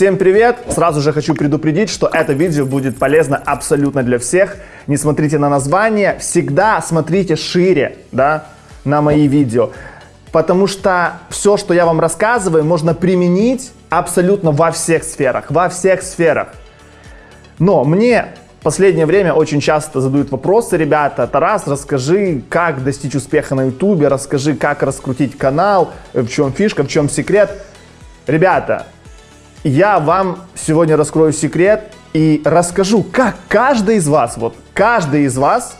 Всем привет! Сразу же хочу предупредить, что это видео будет полезно абсолютно для всех. Не смотрите на название, всегда смотрите шире да, на мои видео. Потому что все, что я вам рассказываю, можно применить абсолютно во всех сферах. Во всех сферах. Но мне последнее время очень часто задают вопросы, ребята, Тарас, расскажи, как достичь успеха на ютубе, расскажи, как раскрутить канал, в чем фишка, в чем секрет. Ребята, я вам сегодня раскрою секрет и расскажу, как каждый из вас, вот каждый из вас,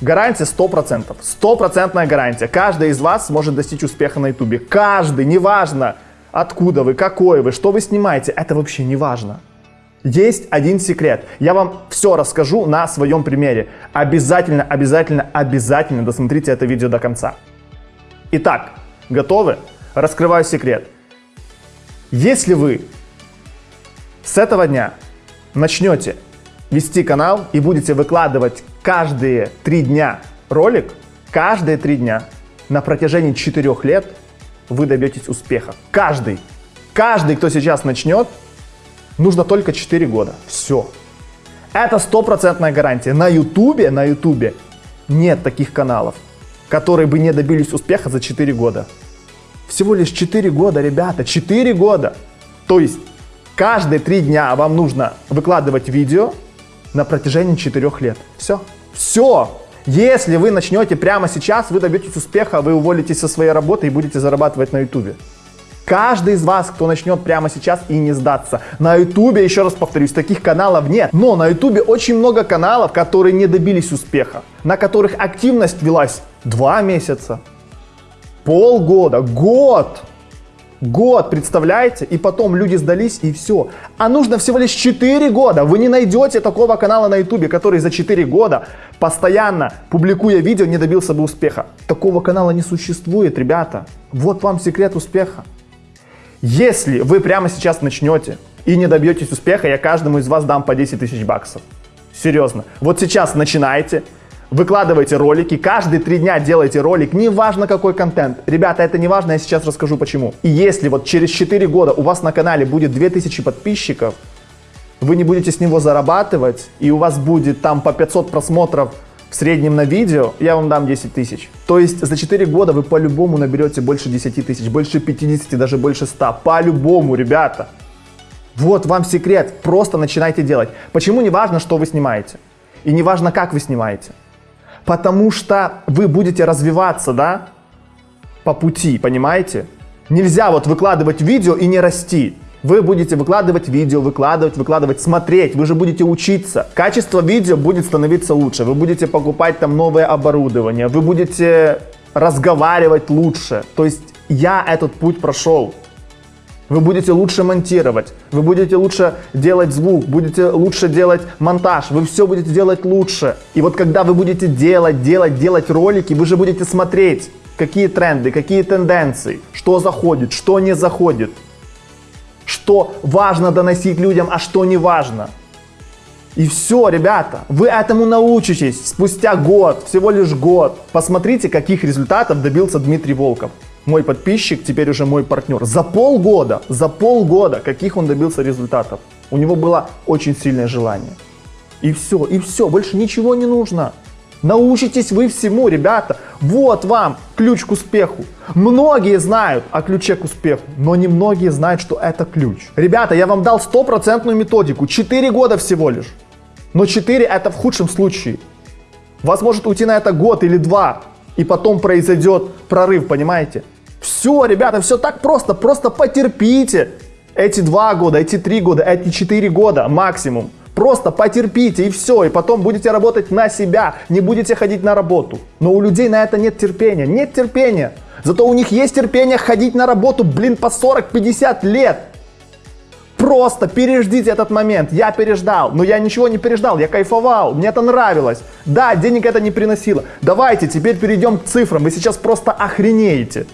гарантия 100%, стопроцентная гарантия, каждый из вас может достичь успеха на ютубе. Каждый, неважно, откуда вы, какой вы, что вы снимаете, это вообще не важно. Есть один секрет. Я вам все расскажу на своем примере. Обязательно, обязательно, обязательно досмотрите это видео до конца. Итак, готовы? Раскрываю секрет. Если вы с этого дня начнете вести канал и будете выкладывать каждые три дня ролик, каждые три дня на протяжении четырех лет вы добьетесь успеха. Каждый, каждый, кто сейчас начнет, нужно только 4 года. Все. Это стопроцентная гарантия. На ютубе, на ютубе нет таких каналов, которые бы не добились успеха за 4 года. Всего лишь 4 года, ребята, 4 года. То есть каждые 3 дня вам нужно выкладывать видео на протяжении 4 лет. Все. Все. Если вы начнете прямо сейчас, вы добьетесь успеха, вы уволитесь со своей работы и будете зарабатывать на ютубе. Каждый из вас, кто начнет прямо сейчас и не сдаться. На ютубе, еще раз повторюсь, таких каналов нет. Но на ютубе очень много каналов, которые не добились успеха. На которых активность велась 2 месяца, Полгода, год. Год, представляете? И потом люди сдались и все. А нужно всего лишь 4 года. Вы не найдете такого канала на ютубе, который за 4 года, постоянно публикуя видео, не добился бы успеха. Такого канала не существует, ребята. Вот вам секрет успеха. Если вы прямо сейчас начнете и не добьетесь успеха, я каждому из вас дам по 10 тысяч баксов. Серьезно. Вот сейчас начинайте, Выкладывайте ролики, каждые три дня делайте ролик, неважно какой контент. Ребята, это не важно, я сейчас расскажу почему. И если вот через 4 года у вас на канале будет 2000 подписчиков, вы не будете с него зарабатывать, и у вас будет там по 500 просмотров в среднем на видео, я вам дам 10 тысяч. То есть за 4 года вы по-любому наберете больше 10 тысяч, больше 50, даже больше 100. По-любому, ребята. Вот вам секрет, просто начинайте делать. Почему не важно, что вы снимаете? И не важно, как вы снимаете потому что вы будете развиваться, да, по пути, понимаете? Нельзя вот выкладывать видео и не расти. Вы будете выкладывать видео, выкладывать, выкладывать, смотреть, вы же будете учиться. Качество видео будет становиться лучше, вы будете покупать там новое оборудование, вы будете разговаривать лучше. То есть я этот путь прошел. Вы будете лучше монтировать, вы будете лучше делать звук, будете лучше делать монтаж, вы все будете делать лучше. И вот когда вы будете делать, делать, делать ролики, вы же будете смотреть, какие тренды, какие тенденции, что заходит, что не заходит, что важно доносить людям, а что не важно. И все, ребята, вы этому научитесь спустя год, всего лишь год. Посмотрите, каких результатов добился Дмитрий Волков мой подписчик, теперь уже мой партнер. За полгода, за полгода, каких он добился результатов. У него было очень сильное желание. И все, и все, больше ничего не нужно. Научитесь вы всему, ребята. Вот вам ключ к успеху. Многие знают о ключе к успеху, но не многие знают, что это ключ. Ребята, я вам дал стопроцентную методику. 4 года всего лишь. Но 4 это в худшем случае. Вас может уйти на это год или два и потом произойдет прорыв, понимаете? Все, ребята, все так просто, просто потерпите эти два года, эти три года, эти четыре года максимум. Просто потерпите и все, и потом будете работать на себя, не будете ходить на работу. Но у людей на это нет терпения, нет терпения. Зато у них есть терпение ходить на работу, блин, по 40-50 лет. Просто переждите этот момент. Я переждал, но я ничего не переждал, я кайфовал, мне это нравилось. Да, денег это не приносило. Давайте теперь перейдем к цифрам, вы сейчас просто охренеете.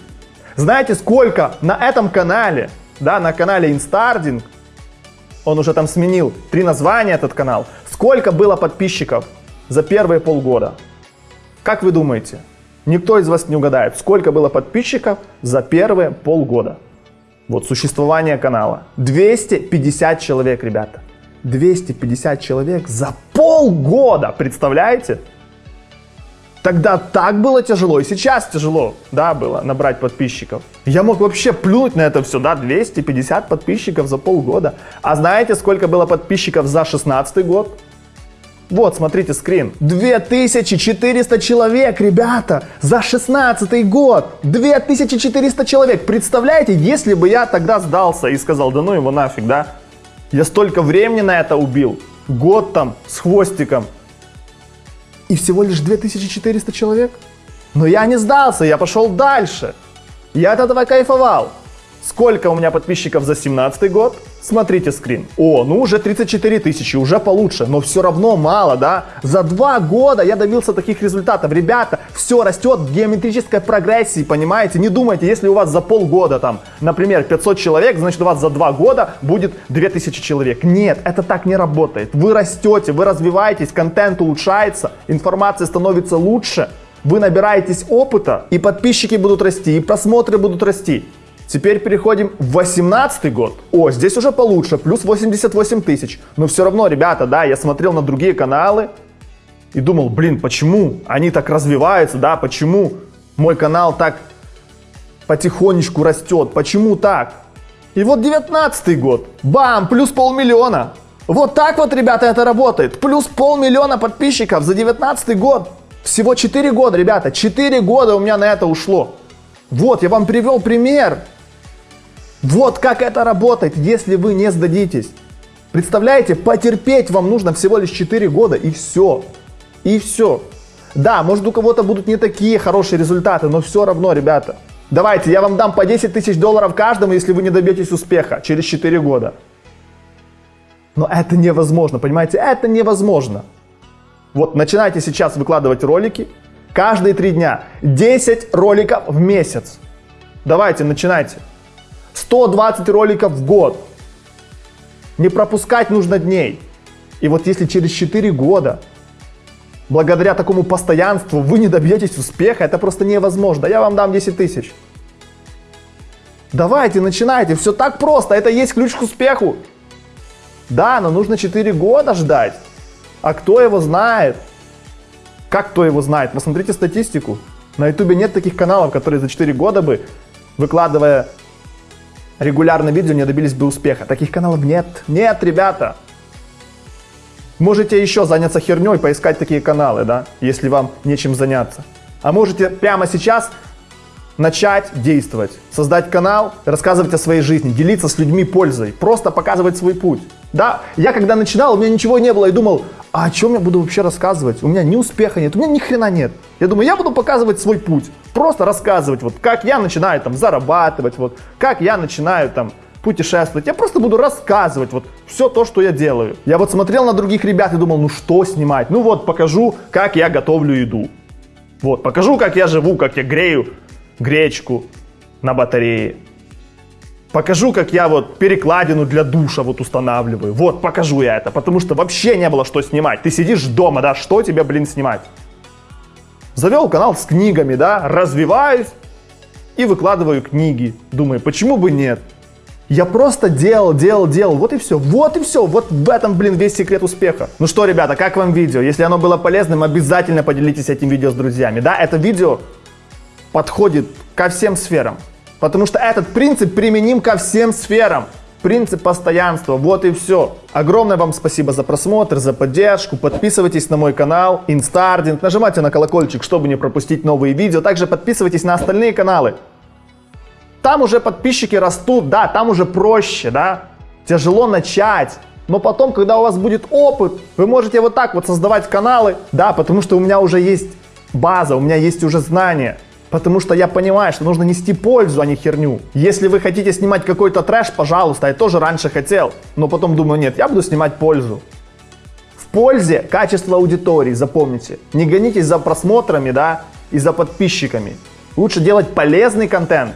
Знаете, сколько на этом канале, да, на канале Instarding, он уже там сменил три названия этот канал, сколько было подписчиков за первые полгода? Как вы думаете? Никто из вас не угадает, сколько было подписчиков за первые полгода. Вот существование канала. 250 человек, ребята. 250 человек за полгода, представляете? Тогда так было тяжело, и сейчас тяжело, да, было набрать подписчиков. Я мог вообще плюнуть на это все, да, 250 подписчиков за полгода. А знаете, сколько было подписчиков за 16 год? Вот, смотрите скрин. 2400 человек, ребята, за 16 год. 2400 человек. Представляете, если бы я тогда сдался и сказал, да ну его нафиг, да? Я столько времени на это убил. Год там с хвостиком. И всего лишь 2400 человек. Но я не сдался, я пошел дальше. Я от этого кайфовал. Сколько у меня подписчиков за 17 год? Смотрите скрин. О, ну уже 34 тысячи, уже получше, но все равно мало, да? За два года я добился таких результатов. Ребята, все растет в геометрической прогрессии, понимаете? Не думайте, если у вас за полгода там, например, 500 человек, значит у вас за два года будет 2000 человек. Нет, это так не работает. Вы растете, вы развиваетесь, контент улучшается, информация становится лучше, вы набираетесь опыта, и подписчики будут расти, и просмотры будут расти. Теперь переходим в 18 год. О, здесь уже получше, плюс 88 тысяч. Но все равно, ребята, да, я смотрел на другие каналы и думал, блин, почему они так развиваются, да, почему мой канал так потихонечку растет, почему так? И вот 19 год, бам, плюс полмиллиона. Вот так вот, ребята, это работает. Плюс полмиллиона подписчиков за 19 год. Всего 4 года, ребята, 4 года у меня на это ушло. Вот, я вам привел пример. Вот как это работает, если вы не сдадитесь. Представляете, потерпеть вам нужно всего лишь 4 года и все. И все. Да, может у кого-то будут не такие хорошие результаты, но все равно, ребята. Давайте, я вам дам по 10 тысяч долларов каждому, если вы не добьетесь успеха через 4 года. Но это невозможно, понимаете, это невозможно. Вот начинайте сейчас выкладывать ролики, каждые 3 дня, 10 роликов в месяц. Давайте, начинайте. 120 роликов в год. Не пропускать нужно дней. И вот если через 4 года, благодаря такому постоянству, вы не добьетесь успеха, это просто невозможно. Я вам дам 10 тысяч. Давайте, начинайте. Все так просто. Это есть ключ к успеху. Да, но нужно 4 года ждать. А кто его знает? Как кто его знает? Посмотрите статистику. На ютубе нет таких каналов, которые за 4 года бы, выкладывая регулярно видео не добились бы успеха. Таких каналов нет. Нет, ребята. Можете еще заняться херней, поискать такие каналы, да, если вам нечем заняться. А можете прямо сейчас начать действовать, создать канал, рассказывать о своей жизни, делиться с людьми пользой, просто показывать свой путь. Да, я когда начинал, у меня ничего не было и думал, а о чем я буду вообще рассказывать? У меня ни успеха нет, у меня ни хрена нет. Я думаю, я буду показывать свой путь, просто рассказывать, вот как я начинаю там зарабатывать, вот как я начинаю там путешествовать. Я просто буду рассказывать вот все то, что я делаю. Я вот смотрел на других ребят и думал, ну что снимать? Ну вот покажу, как я готовлю еду. Вот, покажу, как я живу, как я грею гречку на батарее. Покажу, как я вот перекладину для душа вот устанавливаю. Вот, покажу я это, потому что вообще не было что снимать. Ты сидишь дома, да, что тебе, блин, снимать? Завел канал с книгами, да, развиваюсь и выкладываю книги. Думаю, почему бы нет? Я просто делал, делал, делал, вот и все, вот и все, вот в этом, блин, весь секрет успеха. Ну что, ребята, как вам видео? Если оно было полезным, обязательно поделитесь этим видео с друзьями. Да, это видео подходит ко всем сферам. Потому что этот принцип применим ко всем сферам. Принцип постоянства, вот и все. Огромное вам спасибо за просмотр, за поддержку. Подписывайтесь на мой канал Инстардинг, нажимайте на колокольчик, чтобы не пропустить новые видео. Также подписывайтесь на остальные каналы. Там уже подписчики растут, да, там уже проще, да. Тяжело начать. Но потом, когда у вас будет опыт, вы можете вот так вот создавать каналы, да, потому что у меня уже есть база, у меня есть уже знания. Потому что я понимаю, что нужно нести пользу, а не херню. Если вы хотите снимать какой-то трэш, пожалуйста, я тоже раньше хотел. Но потом думаю, нет, я буду снимать пользу. В пользе качество аудитории, запомните. Не гонитесь за просмотрами, да, и за подписчиками. Лучше делать полезный контент.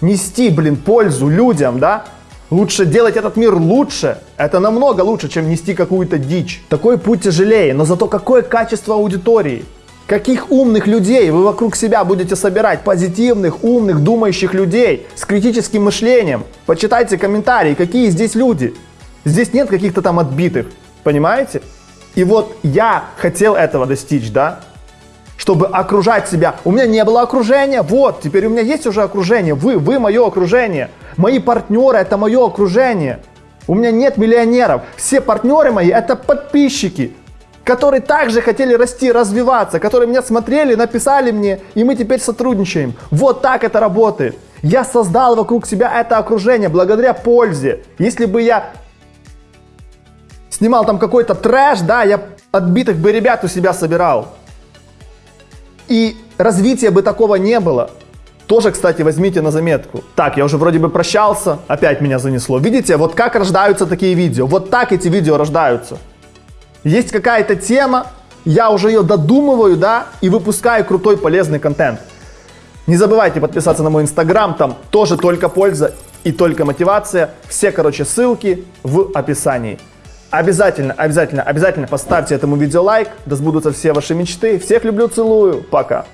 Нести, блин, пользу людям, да. Лучше делать этот мир лучше. Это намного лучше, чем нести какую-то дичь. Такой путь тяжелее, но зато какое качество аудитории. Каких умных людей вы вокруг себя будете собирать? Позитивных, умных, думающих людей с критическим мышлением. Почитайте комментарии, какие здесь люди. Здесь нет каких-то там отбитых, понимаете? И вот я хотел этого достичь, да? Чтобы окружать себя. У меня не было окружения, вот, теперь у меня есть уже окружение. Вы, вы мое окружение. Мои партнеры это мое окружение. У меня нет миллионеров. Все партнеры мои это подписчики, которые также хотели расти, развиваться, которые меня смотрели, написали мне, и мы теперь сотрудничаем. Вот так это работает. Я создал вокруг себя это окружение благодаря пользе. Если бы я снимал там какой-то трэш, да, я отбитых бы ребят у себя собирал. И развития бы такого не было. Тоже, кстати, возьмите на заметку. Так, я уже вроде бы прощался, опять меня занесло. Видите, вот как рождаются такие видео. Вот так эти видео рождаются. Есть какая-то тема, я уже ее додумываю, да, и выпускаю крутой полезный контент. Не забывайте подписаться на мой инстаграм, там тоже только польза и только мотивация. Все, короче, ссылки в описании. Обязательно, обязательно, обязательно поставьте этому видео лайк, да сбудутся все ваши мечты. Всех люблю, целую, пока.